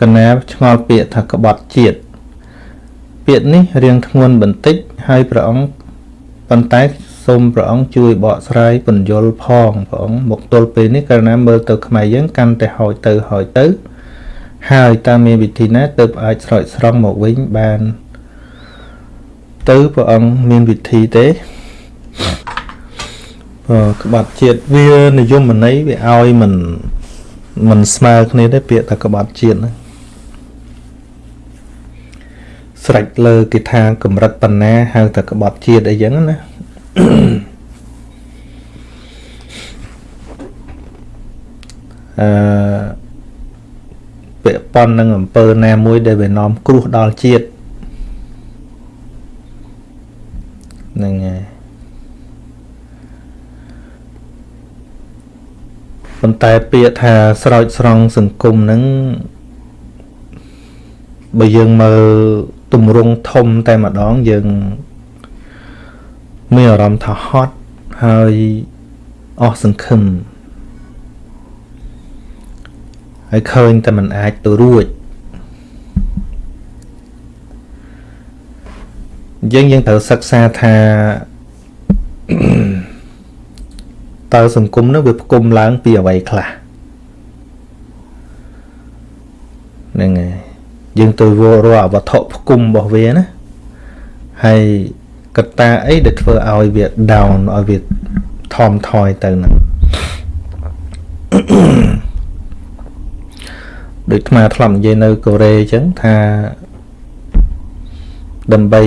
កណាឆ្ងល់ពាក្យថាក្បត់ជាតិពាក្យនេះរៀងធ្ងន់បន្តិចហើយព្រះអង្គប៉ុន្តែសូមព្រះអង្គជួយបកស្រាយពន្យល់ផងព្រះអង្គមកទល់ពេលនេះកាលណាមើលទៅខ្មែរយើងកាន់តែហោចទៅហោចទៅ ហើយតើមានវិធីណាទើបអាចស្រោចស្រង់មកវិញបាន ទៅព្រះអង្គមានវិធីទេបើក្បាត់ជាតិវានិយមន័យវាឲ្យមិនមិនស្មើគ្នាទេពាក្យថាក្បាត់ជាតិហ្នឹង ស្រេចលើគេថាកម្រិតបណ្ណាហៅថាក្បត់ជាតិអីចឹងណាអឺពាក់ប៉ុននឹងអំពើណាមួយដែលវានាំគ្រោះដល់ជាតិហ្នឹងហើយប៉ុន្តែពាក្យថាស្រោចស្រង់សង្គមហ្នឹងបើយើងមើល ទម្រង់ធំតែម្ដងយើងមានអារម្មណ៍ថាហត់ហើយអស់សង្ឃឹមហើយឃើញតែมันអាចទៅរួចយើងយើងត្រូវសិក្សាថាតើសង្គមនោះវាផ្គុំឡើងពីអ្វីខ្លះហ្នឹងហើយ យើងទៅវល់រាល់វត្ថុផ្គុំរបស់វាណាហើយកត្តាអីដែលធ្វើឲ្យវា down ឲ្យវាថមថយទៅហ្នឹងដូចថ្មធ្លាប់និយាយនៅកូរ៉េអញ្ចឹងថាដើម្បី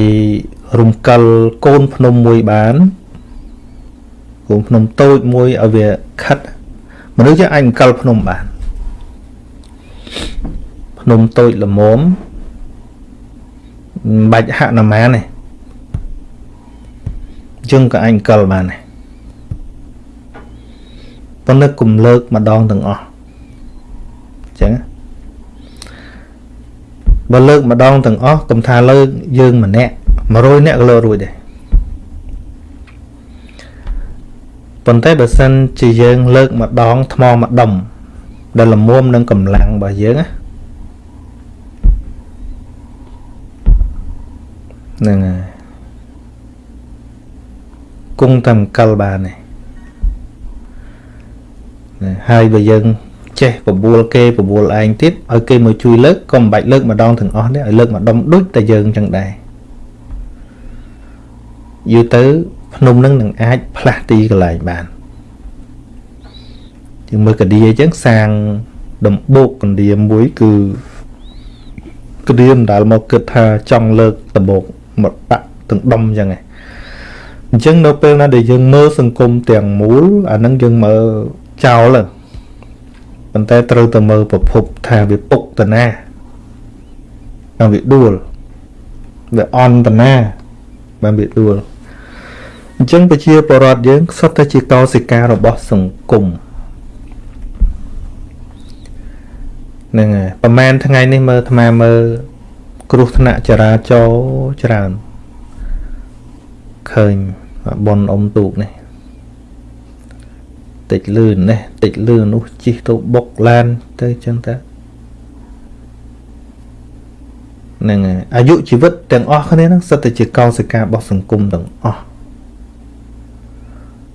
រំកិលកូនភ្នំមួយបានកូនភ្នំតូចមួយឲ្យវាខិតមនុស្សជាអាចរំកិលភ្នំបានភ្នំតូចល្មមមិនបាច់ហាក់ណាម៉ានទេយើងក៏អាចកលបានដែរប៉ុន្តែគុំលើកម្ដងទាំងអស់អញ្ចឹងបើលើកម្ដងទាំងអស់កុំថាលើកយើងម្នាក់100នាក់ក៏លើរួចដែរប៉ុន្តែបើសិនជាយើងលើកម្ដងថ្មម្ដុំដែលល្មមនឹងកម្លាំងរបស់យើងណា ហ្នឹងហើយគង់តែម្កិលបានទេហើយបើយើងចេះបបួលគេបបួលឯងទៀតឲ្យគេមកជួយលើកក៏មិនបាច់លើកម្ដងទាំងអស់ទេឲ្យលើកម្ដុំដូចតែយើងចឹងដែរយូរទៅភ្នំនឹងនឹងអាចផ្លាស់ទីកន្លែងបានជាងមើលកាឌីអញ្ចឹងសាងដំបូកកណ្ដៀមមួយគឺក្ដៀមដែលមកគិតថាចង់លើកដំបូក មកដាក់ទាំងដុំអញ្ចឹងឯងអញ្ចឹងនៅពេលណាដែលយើងមើលសង្គមទាំងមូលអានឹងយើងមើលចោលប៉ុន្តែត្រូវតែមើលប្រភពថាវាពុកតណាហើយវាដួលវាអន់តណាបានវាដួលអញ្ចឹងប្រជាពលរដ្ឋយើងសុទ្ធតែជាកោសិការបស់សង្គមហ្នឹងហើយប្រហែលថ្ងៃនេះមើលអាត្មាមើល គ្រោះថ្នាក់ចរាចរណ៍ច្រើនឃើញប៉ុនអ៊ំទូកនេះតិចលឿននេះតិចលឿននោះជិះទៅបុកឡានទៅចឹងតាហ្នឹងហើយអាយុជីវិតទាំងអស់គ្នាហ្នឹងសិតតែជាកោសិការបស់សង្គមទាំងអស់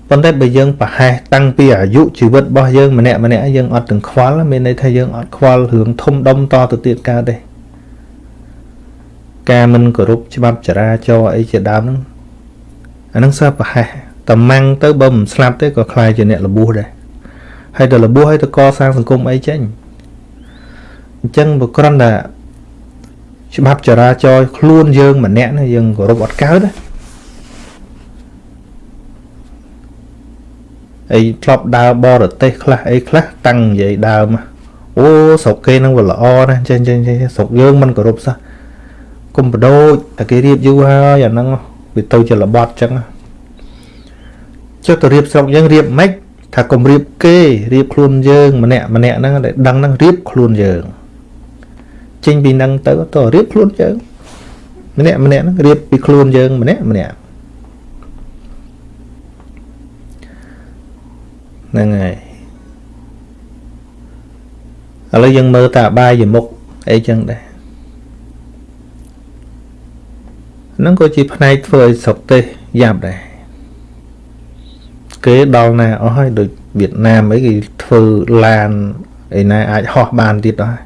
ប៉ុន្តែបើយើងប្រហែសតាំងពីអាយុជីវិតរបស់យើងម្នាក់ម្នាក់យើងអត់ទាំងខ្វល់មានន័យថាយើងអត់ខ្វល់រឿងធំដុំតទៅទៀតកើតទេ ការមិនគោរពច្បាប់ចរាចរណ៍អីជាដើមហ្នឹងអាហ្នឹងសើប្រហែសតែម៉ាំងទៅបើមិនស្លាប់ទេក៏ខ្លាយជាអ្នកលបួសដែរហើយទៅលបួសហើយទៅកសាងសង្គមអីចេញអញ្ចឹងបើគ្រាន់តែច្បាប់ចរាចរណ៍ខ្លួនយើងម្នាក់ណាយើងគោរពអត់កើតណាអីធ្លាប់ដើរបរទេសខ្លះអីខ្លះតាំងនិយាយដើមអូស្រុកគេនឹងវាល្អណាស់ចេះចេះស្រុកយើងមិនគោរពសោះ គុំបដូចតែគេរៀបយូរហើយអាហ្នឹងវាទៅជារបត់ចឹងចុះទៅរៀបស្រុកយើងរៀបម៉េចថាកុំរៀបគេរៀបខ្លួនយើងម្នាក់ម្នាក់ហ្នឹងដែលដឹងហ្នឹងរៀបខ្លួនយើងចេញពីហ្នឹងទៅទៅរៀបខ្លួនយើងម្នាក់ម្នាក់ហ្នឹងរៀបពីខ្លួនយើងម្នាក់ម្នាក់ហ្នឹងហើយឥឡូវយើងមើលតាបាយមុខអីចឹងដែរ ហ្នឹងក៏ជាផ្នែកធ្វើឲ្យស្រុកទេសយ៉ាប់ដែរគេដល់ណាអស់ហើយដូចវៀតណាមអីគេធ្វើឡានឯណាអាចហោះបានទៀតដែរ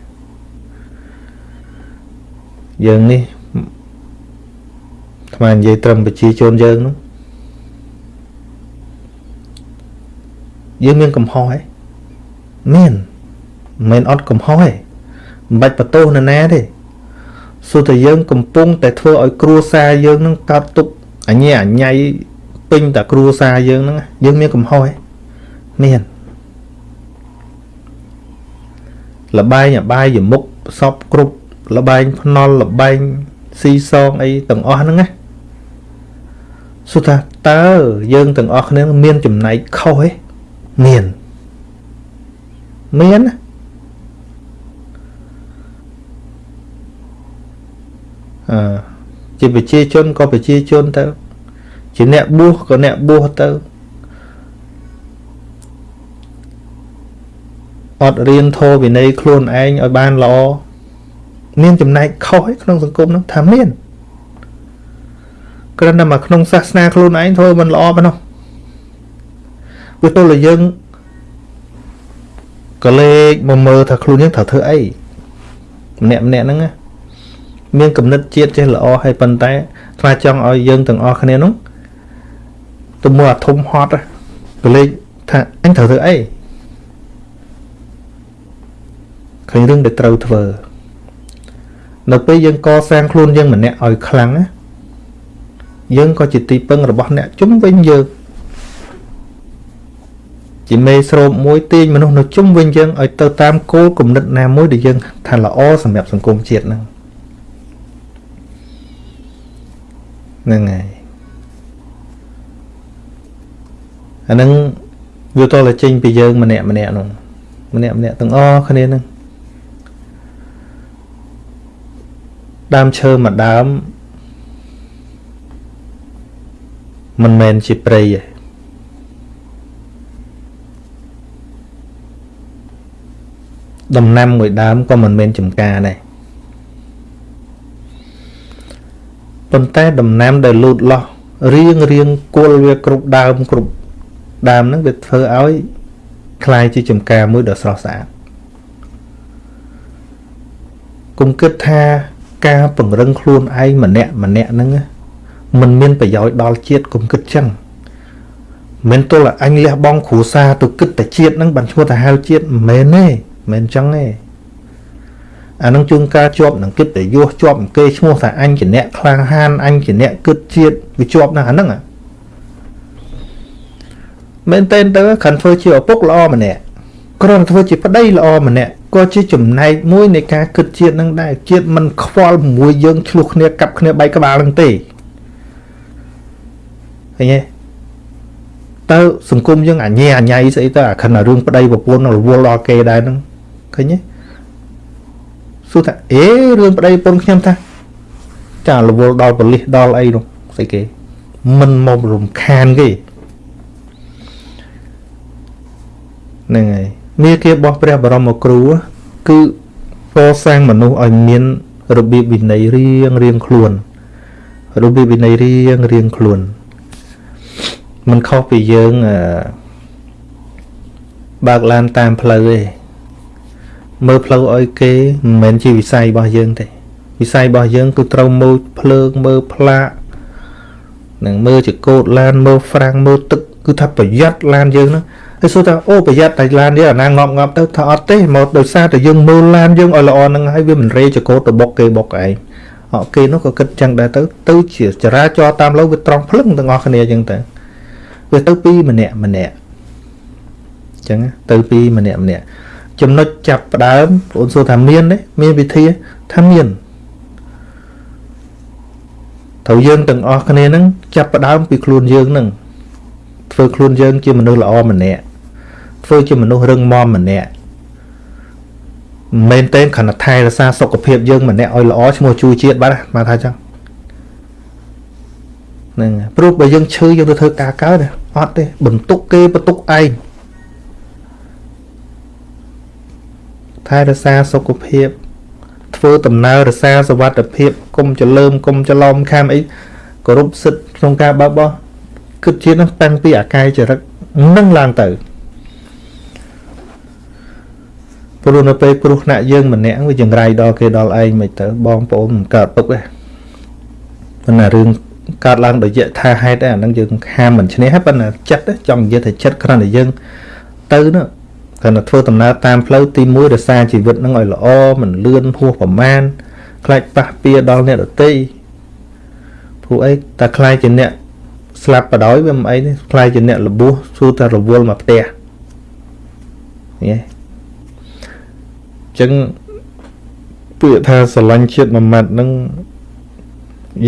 យើងនេះថ្មនិយាយត្រឹមប្រជាជនយើងនោះយើងមានកំហុសហ៎មានមិនមែនអត់កំហុសទេមិនបាច់បន្ទោសនរណាទេ សួរតែយើងកំពុងតែធ្វើឲ្យគ្រួសារយើងនឹងកើតទុកអញ្ញាអញ្ញៃពេញតែគ្រួសារយើងហ្នឹងយើងមានកំហុសហ៎មានលបែងអបាយយមុខសពគ្រប់លបែងភ្នល់លបែងស៊ីសងអីទាំងអស់ហ្នឹងណាសួរថាតើយើងទាំងអស់គ្នាមានចំណែកខុសទេមានមានណា ជាប្រជាជនក៏ប្រជាជនទៅ ជាអ្នកបួសក៏អ្នកបួសទៅអត់រៀនធម៌វិន័យខ្លួនឯងឲ្យបានល្អមានចំណែកខុសឯក្នុងសង្គមនោះថាមានគ្រាន់តែមកក្នុងសាសនាខ្លួនឯងធ្វើមិនល្អប៉ុណ្ណោះវាទល់តែយើងក៏លេចមកមើលថាខ្លួនយើងត្រូវធ្វើអីម្នាក់ម្នាក់ហ្នឹង មានគំនិតជាតិចេះល្អហើយប៉ុន្តែថ្មចង់ឲ្យយើងទាំងអស់គ្នានោះទៅមើលអាធំហត់ក៏លេចថាអញត្រូវធ្វើអីឃើញរឿងដែលត្រូវធ្វើនៅពេលយើងកសាងខ្លួនយើងម្នាក់ឲ្យខ្លាំងណាយើងក៏ជាទីពឹងរបស់អ្នកជំវិញយើងជាមេស្រូបមួយទាញមនុស្សនៅជុំវិញយើងឲ្យទៅតាមគោលគំនិតណាមួយដែលយើងថាល្អសម្រាប់សង្គមជាតិហ្នឹង ហ្នឹងហើយអាហ្នឹងវាតតែចេញពីយើងម្នាក់ម្នាក់នោះម្នាក់ម្នាក់ទាំងអស់គ្នាហ្នឹងដើមឈើមួយដើមមិនមែនជាព្រៃទេដំណាំមួយដើមក៏មិនមែនចំការដែរ ប៉ុន្តែដំណាំដែលលូតលាស់រៀងរៀងគល់វាគ្រប់ដើមគ្រប់ដើមហ្នឹងវាធ្វើឲ្យคล้ายជាចំការមួយដ៏ស្រស់ស្អាតគុំគិតថាការពង្រឹងខ្លួនឯងម្នាក់ម្នាក់ហ្នឹងมันមានប្រយោជន៍ដល់ជាតិគុំគិតចឹងមិនទល់អញលះបង់គ្រួសារទៅគិតតែជាតិហ្នឹងបានឈ្មោះទៅហៅជាតិមិនមែនទេមិនចឹងទេ អានឹងជួនកាលជាប់នឹងគិតតែយោជាប់គេឈ្មោះថាអញជាអ្នកខ្លាំងហានអញជាអ្នកគិតជាតិវាជាប់ណាស់អាហ្នឹងមែនតើទៅខានធ្វើជាឪពុកល្អម្នាក់គ្រាន់ធ្វើជាប្តីល្អម្នាក់ក៏ជាចំណែកមួយនៃការគិតជាតិនឹងដែរជាតិមិនខ្វល់មួយយើងឆ្លោះគ្នាកាប់គ្នាបែកក្បាលនឹងទេឃើញទេតើសង្គមយើងអញ្ញាអញ្ញៃស្អីទៅអាខិនរឿងប្តីប្រពន្ធរវល់ដល់គេដែរហ្នឹងឃើញទេ សួរថាអេរឿងប្តីប្រពន្ធខ្ញុំថាចារវល់ដល់បលិសដល់អីនោះស្អីគេមិនមករំខានគេហ្នឹងហើយមាគារបស់ព្រះបរមគ្រូគឺកសាងមនុស្សឲ្យមានរបៀបវិន័យរៀងរៀងខ្លួនរបៀបវិន័យរៀងរៀងខ្លួនมันខុសពីយើងបើកឡានតាមផ្លូវទេ មើលផ្លូវឲ្យគេមិនមែនជាវិស័យរបស់យើងទេវិស័យរបស់យើងគឺត្រូវមើលភ្លើងមើលផ្លាកនឹងមើលចកោតឡានមើលហ្វ្រាំងមើលទឹកគឺថាប្រយ័ត្នឡានយើងហ្នឹងហើយសួរថាអូប្រយ័ត្នតែឡាននេះអាណាងប់ងប់ទៅថាអត់ទេមកដោយសារតែយើងមើលឡានយើងឲ្យល្អហ្នឹងហើយវាមិនរេចកោតទៅបុកគេបុកឯងអត់គេនោះក៏គិតចឹងដែរទៅទៅជាចរាចរតាមផ្លូវវាត្រង់ភ្លឹងទាំងអស់គ្នាចឹងទៅវាទៅពីម្នាក់ម្នាក់ចឹងទៅពីម្នាក់ម្នាក់ ចំណុចចាប់ផ្ដើមបងសួរថាមានទេមានវិធីថាមានត្រូវយើងទាំងអស់គ្នានឹងចាប់ផ្ដើមពីខ្លួនយើងនឹងធ្វើខ្លួនយើងជាមនុស្សល្អម្នាក់ធ្វើជាមនុស្សរឹងមាំម្នាក់មិនមែនទេខណៈថែរក្សាសុខភាពយើងម្នាក់ឲ្យល្អឈ្មោះជួយជាតិបាទមកថាចឹងហ្នឹងព្រោះបើយើងឈឺយើងទៅធ្វើការកើតអត់ទេបន្ទុកគេបន្ទុកឯង ថែរក្សាសុខភាព ធ្វើដំណើររសាសវត្ថភាពគុំចលើមកុំចលំខាមអីគោរពសិទ្ធក្នុងការបើបោះគិតជានឹងតាំងពីអាកាយចរិតនឹងឡើងទៅព្រោះនៅពេលគ្រោះថ្នាក់យើងម្នាក់វាចង្រៃដល់គេដល់ឯងមិនទៅបងប្អូនមិនកើតទុកទេប៉ុន្តែរឿងកើតឡើងដោយយថាហេតុទេអានឹងយើងហាមមិនឈ្នះប៉ុន្តែចិត្តចង់និយាយថាចិត្តគ្រាន់តែយើងទៅនោះ គ្រាន់តែធ្វើដំណើរតាមផ្លូវទី1រក្សាជីវិតនឹងឲ្យល្អមិនលឿនហួសប្រមាណខ្លាចប៉ះពៀដល់អ្នកដទៃព្រោះអីតែខ្លាចជាអ្នកស្លាប់បដ ாய் វាមិនអីទេខ្លាចជាអ្នកលបួសសួរតែរវល់មកផ្ទះញ៉េចឹងពាក្យថាស្រឡាញ់ជាតិមួយម៉ាត់ហ្នឹង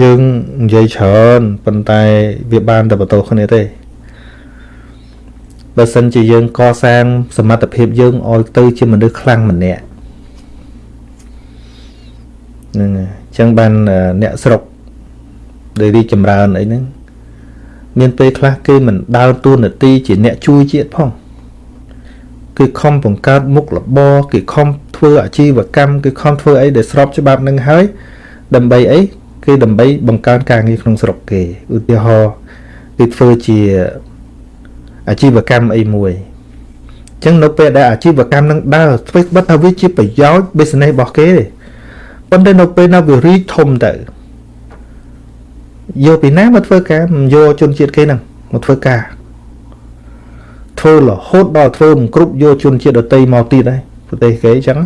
យើងនិយាយច្រើនប៉ុន្តែវាបានតែបន្ទោគ្នាទេ បើសិនជាយើងកសាងសមត្ថភាពយើងឲ្យទៅជាមនុស្សខ្លាំងម្នាក់ហ្នឹងអញ្ចឹងបានអ្នកស្រុកដែលរីកចម្រើនអីហ្នឹងមានពេលខ្លះគេមិនដើរតួនាទីជាអ្នកជួយជាតិផងគឺខំបង្កើតមុខរបរគេខំធ្វើអាជីវកម្មគេខំធ្វើអីដែលស្របច្បាប់នឹងហើយដើម្បីអីគឺដើម្បីបង្កើនការងារក្នុងស្រុកគេឧទាហរណ៍គេធ្វើជា អាជីវកម្មអីមួយអញ្ចឹងនៅពេលដែលអាជីវកម្មនឹងដើរធ្វើបិទថាវាជាប្រយោជន៍ business របស់គេទេប៉ុន្តែនៅពេលណាវារីកធំទៅយកពីណាមកធ្វើការមិនយកជនជាតិគេហ្នឹងមកធ្វើការធ្វើរហូតដល់ធ្វើមិនគ្រប់យកជនជាតិដតីមកទៀតហើយប្រទេសគេអញ្ចឹង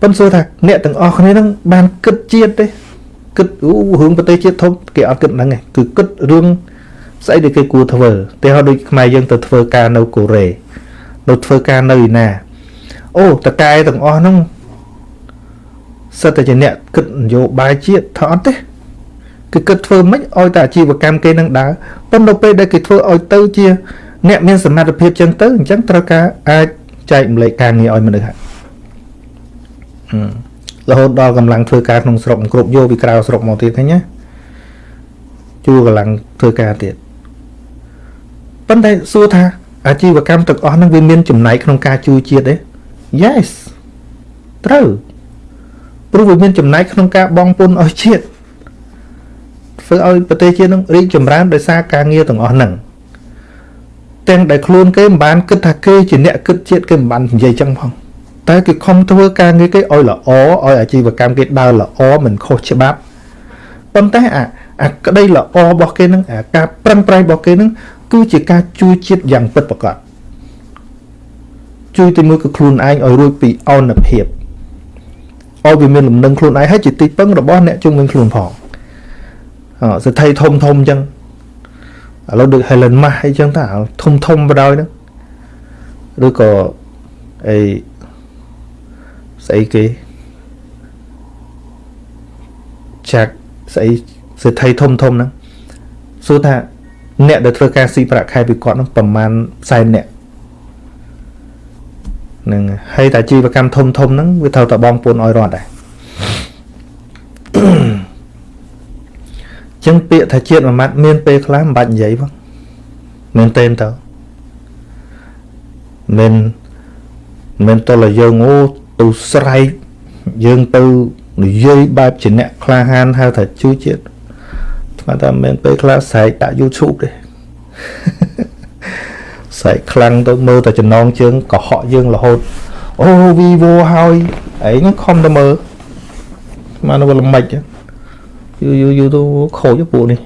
ប៉ុន្តែសួរថាអ្នកទាំងអស់គ្នាហ្នឹងបានគិតជាតិទេគិតអូរឿងប្រទេសជាតិធំគេអត់គិតហ្នឹងទេគឺគិតរឿង ស្អីដែលគេគួរធ្វើតែហៅដូចខ្មែរយើងទៅធ្វើការនៅកូរ៉េនៅធ្វើការនៅឯណាអូតកែទាំងអស់ហ្នឹងសិតតែជាអ្នកគិតនយោបាយជាតិថាអត់ទេគឺគិតធ្វើមិនឲ្យតែអាជីវកម្មគេនឹងដើរប៉ុន្តែពេលដែលគេធ្វើឲ្យទៅជា អ្នកមានសមត្ថភាពចឹងទៅអញ្ចឹងត្រូវការអាចចែកម្លែកការងារឲ្យមនុស្សហើយរហូតដល់កម្លាំងធ្វើការក្នុងស្រុកគ្រប់យកពីក្រៅស្រុកមកទៀតឃើញណាជួកម្លាំងធ្វើការទៀត ប៉ុន្តែសួរថាអាជីវកម្មទាំងអស់ហ្នឹងវាមានចំណែកក្នុងការជួយជាតិទេ Yes ត្រូវព្រោះវាមានចំណែកក្នុងការបងពុនឲ្យជាតិធ្វើឲ្យប្រទេសជាតិនឹងរីកចម្រើនដោយសារការងារទាំងអស់ហ្នឹងទាំងដែលខ្លួនគេមិនបានគិតថាគេជាអ្នកគិតជាតិគេមិនបាននិយាយចឹងផងតែគេខំធ្វើការងារគេឲ្យល្អឲ្យអាជីវកម្មគេដើរល្អមិនខុសច្បាប់ប៉ុន្តែអាអាក្តីល្អរបស់គេនឹងអាការប្រឹងប្រែងរបស់គេនឹង គឺជាការជួយជាតិយ៉ាងពិតប្រាកដជួយទីមួយគឺខ្លួនឯងឲ្យរួចពីអនភាពឲ្យវាមានលំនឹងខ្លួនឯងហើយជាទីពឹងរបស់អ្នកជុំវិញខ្លួនផងសិទ្ធិធំធំអញ្ចឹងឥឡូវដូច Helen Mas អីចឹងតាធំធំបដ ாய் ហ្នឹងឬក៏អីស្អីគេចាក់ស្អីសិទ្ធិធំធំហ្នឹងសួរថា អ្នកដែលធ្វើការស៊ីប្រាក់ខែពីគាត់ហ្នឹងប្រហែលសែនអ្នកនឹងហើយតែជីវកម្មធំធំហ្នឹងវាត្រូវតែបងពួនឲ្យរត់ដែរចឹងពាក្យថាជាតិមួយម៉ាត់មានពេលខ្លះមិនបាច់និយាយផងមែនទេទៅមិនមិនតលយើងអូទៅស្រែកយើងទៅនិយាយបែបជាអ្នកក្លាហានហៅថាជួយជាតិ ស្មានតែមិនពេលខ្លះស្រែកដាក់ YouTube ទេស្រែកខ្លាំងទៅមើលតែចំណងជើងកុហកយើងរហូតអូ Vivo ហើយឯងខំទៅមើលស្មានទៅល្មិចហ្នឹងយូរយូរយូរទៅខូចពួកនេះ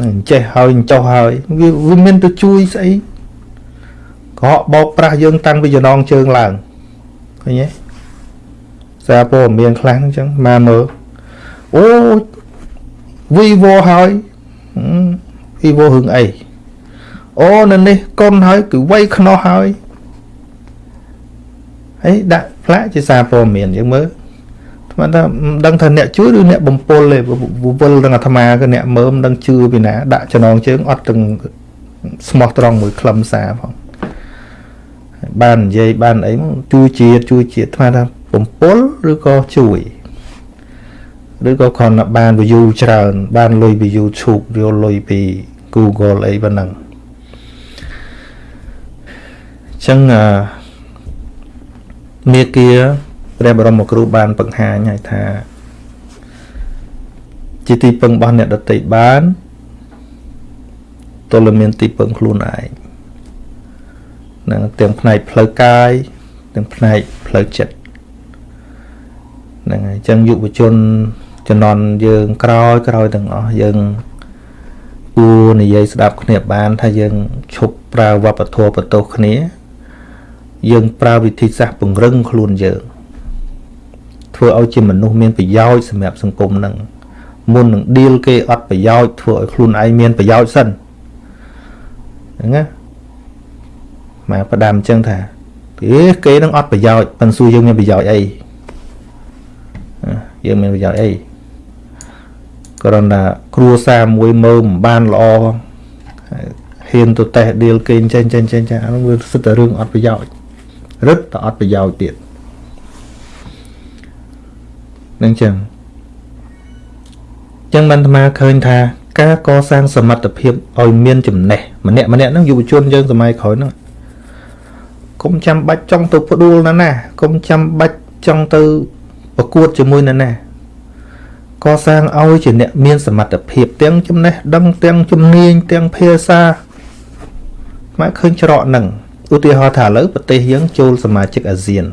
ណែចេះហើយចុះហើយវាវាមានទៅជួយស្អីកក់បោកប្រាស់យើងតាំងពីចំណងជើងឡើងឃើញទេសារព័ត៌មានខ្លះអញ្ចឹងមកមើល អូ Vivo ហើយ Vivo រឿងអីអូនៅនេះកុនហើយគឺវ័យខ្នោះហើយហើយដាក់ផ្លាកជាសារព័ត៌មានយើងមើលស្មានថាមិនដឹងថាអ្នកជួយឬអ្នកបំពល់ទេវល់នឹងអាត្មាគឺអ្នកមើលមិនដឹងជឿពីណាដាក់ចំណងជើងអត់ទាំងស្មោះត្រង់មួយខ្លឹមសារផងបាននិយាយបានអីជួយជាតិជួយជាតិអាត្មាថាបំពល់ឬក៏ជួយ ឬក៏គ្រាន់តែបាន view ច្រើន បានលុយពី YouTube យកលុយពី Google អីប៉ុណ្ណឹងអញ្ចឹងមេគាព្រះបរមគ្រូបានបង្ហាញឲ្យថា ជាទីពឹងរបស់អ្នកដតីបានទល់មានទីពឹងខ្លួនឯងនឹងទាំងផ្នែកផ្លូវកាយទាំងផ្នែកផ្លូវចិត្តហ្នឹងហើយអញ្ចឹងយុវជន ជំនាន់យើងក្រោយក្រោយទាំងអស់យើងគួរនិយាយស្ដាប់គ្នាបាន ថាយើងឈប់ប្រើវប្បធម៌បន្ទោសគ្នា យើងប្រើវិធីសាស្ត្រពង្រឹងខ្លួនយើង ធ្វើឲ្យជាមនុស្សមានប្រយោជន៍សម្រាប់សង្គមនឹងមុននឹងឌីលគេអត់ប្រយោជន៍ធ្វើឲ្យខ្លួនឯងមានប្រយោជន៍សិនហ្នឹងណាមកផ្ដាំអញ្ចឹងថាអេគេនឹងអត់ប្រយោជន៍ប៉ុន្តែសួរយើងមានប្រយោជន៍អីយើងមានប្រយោជន៍អី គ្រាន់តែគ្រួសារមួយមើលមិនបានល្អហ៊ានទៅតេះឌីលគេចេញចេញចេញចាអានោះវាសិតតែរឿងអត់ប្រយោជន៍រឹតតែអត់ប្រយោជន៍ទៀតនឹងចឹងចឹងបានអាត្មាឃើញថាការកសាងសមត្ថភាពឲ្យមានចំណេះម្នាក់ម្នាក់ហ្នឹងយុវជនយើងសម័យក្រោយហ្នឹងកុំចាំបាច់ចង់ទៅផ្ដួលណាណាកុំចាំបាច់ចង់ទៅប្រកួតជាមួយណាណា កសាងឲ្យជាអ្នកមានសមត្ថភាពទាំងចំណេះដឹងទាំងជំនាញទាំងភាសាមកឃើញច្រកហ្នឹងឧទាហរណ៍ថាឥឡូវប្រទេសយើងចូលសមាជិកអាស៊ាន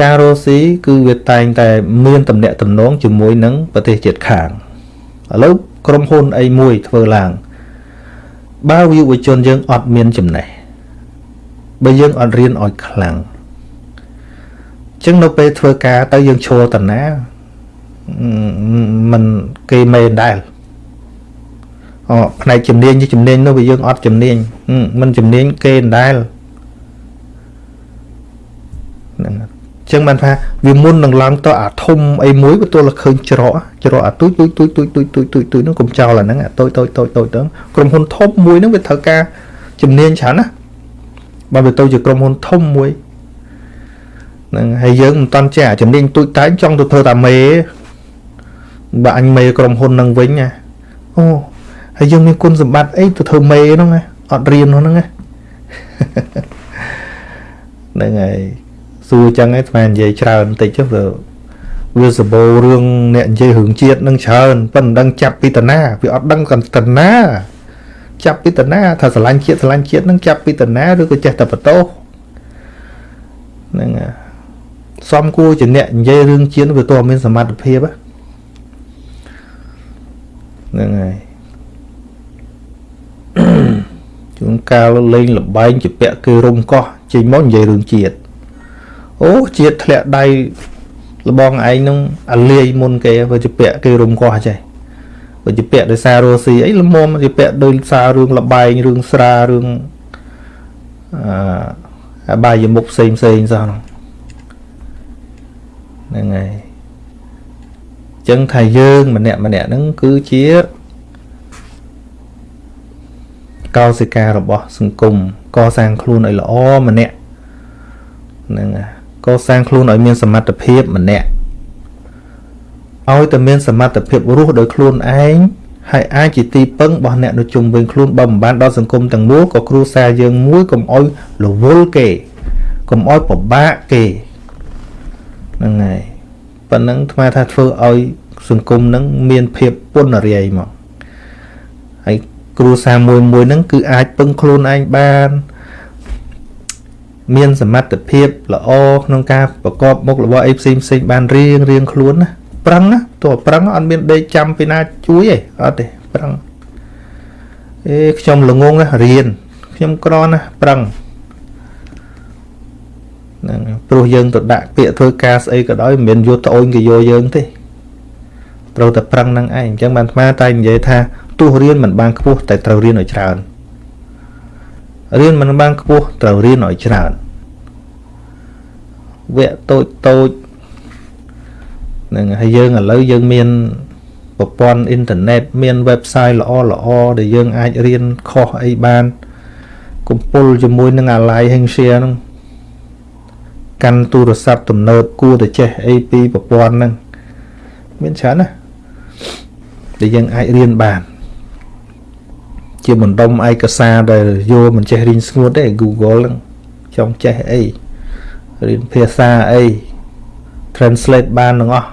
ការរស់ស៊ីគឺវាតែងតែមានតំណែងតំណងជាមួយនឹងប្រទេសជិតខាងឥឡូវក្រុមហ៊ុនអីមួយធ្វើឡើងបើយុវជនយើងអត់មានចំណេះបើយើងអត់រៀនឲ្យខ្លាំងចឹងនៅពេលធ្វើការទៅយើងឈរតាណា มันគេមេដែរអូផ្នែកជំនាញជំនាញនោះវាយើងអត់ជំនាញមិនជំនាញគេដែរហ្នឹងចឹងបានថាវាមុននឹងឡើងទៅអាធំអីមួយក៏ទួលតែឃើញច្រកច្រកអាទូចទូចទូចទូចទូចទូចទូចទូចហ្នឹងកុំចោលអាហ្នឹងអាតូចតូចតូចតូចហ្នឹងក្រុមហ៊ុនធំមួយហ្នឹងវាត្រូវការជំនាញច្រើនណាបើវាទៅជាក្រុមហ៊ុនធំមួយហ្នឹងហើយយើងមិនតន់ចេះអាជំនាញទូចតែចង់ទៅធ្វើតាមេ បើអញមេក្រុមហ៊ុននឹងវិញណាអូហើយយើងមានគុណសម្បត្តិអីទៅធ្វើមេហ្នឹងណាអត់រៀនហ្នឹងណាហ្នឹងហើយសួរចឹងឯងស្មាននិយាយច្រើនបន្តិចចុះវាវាសបោរឿងអ្នកនិយាយរឿងជាតិនឹងច្រើនប៉ុន្តែមិនដឹងចាប់ពីតាណាវាអត់ដឹងកន្តណាចាប់ពីតាណាថាស្រឡាញ់ជាតិស្រឡាញ់ជាតិនឹងចាប់ពីតាណាឬក៏ចេះតែបតោហ្នឹងសំគួរជាអ្នកនិយាយរឿងជាតិវាតើមានសមត្ថភាពហ្នឹង ហើយជួនកាលលេងលបែងជាពាក់គេរុំកោះចេញមកនិយាយរឿងជាតិអូជាតិធ្លាក់ដៃលបងឯងនឹងអាលាយមុនគេវាជាពាក់គេរុំកោះចេះបើជាពាក់ដោយសាររស់ស៊ីអីល្មមជាពាក់ដោយសាររឿងលបែងរឿងស្រារឿងអឺបាយមុខផ្សេងផ្សេងសោះហ្នឹងហើយ ចឹងថាយើង ម្នាក់ម្នាក់ហ្នឹងគឺជាកោសិការបស់ សង្គមកសាងខ្លួនឲ្យល្អម្នាក់ហ្នឹងកសាងខ្លួនឲ្យមានសមត្ថភាពម្នាក់ឲ្យតែមានសមត្ថភាពរស់ដោយខ្លួនឯងហើយអាចជាទីពឹងរបស់អ្នកនៅជុំវិញខ្លួនបើមិនបានដល់សង្គមទាំងមូលក៏គ្រួសារយើងមួយកុំអោយរវល់គេកុំអោយពិបាកគេហ្នឹងហើយ ប៉ុណ្ណឹងថ្មថាធ្វើឲ្យសង្គមនឹងមានភាពពុនរាយមកហើយគ្រួសារមួយមួយហ្នឹងគឺអាចពឹងខ្លួនឯងបាន មានសមត្ថភាពល្អក្នុងការប្រកបមុខរបរអីផ្សេងផ្សេងបានរៀងរៀងខ្លួនណាប្រឹងណាទោះប្រឹងអត់មានដេកចាំពីណាជួយទេអត់ទេប្រឹងអេខ្ញុំល្ងងណារៀនខ្ញុំក្រណាប្រឹង ហ្នឹងព្រោះយើងទៅដាក់ពាក្យធ្វើការស្អីក៏ដោយមិនមែនយកត្អូនគេយកយើងទេត្រូវតែប្រឹងនឹងឯងអញ្ចឹងបានអាតែនិយាយថាទោះរៀនមិនបានខ្ពស់តែត្រូវរៀនឲ្យច្រើនរៀនមិនបានខ្ពស់ត្រូវរៀនឲ្យច្រើនវគ្គតូចតូចនឹងហើយយើងឥឡូវយើងមានប្រព័ន្ធអ៊ីនធឺណិតមាន website ល្អល្អដែលយើងអាចរៀនខុសអីបាន កំពុលជាមួយនឹងអាឡៃ Hengshare ហ្នឹង កាន់ទូរស័ព្ទទំនើបគួរតែចេះអីពីប្រព័ន្ធហ្នឹងមានច្រើនណាដែលយើងអាចរៀនបាន ជាបណ្ដុំឯកសារដែលយកមិនចេះរៀនស្ងួតទេ Google ហ្នឹងចង់ចេះអីរៀនភាសាអី translate បានទាំងអស់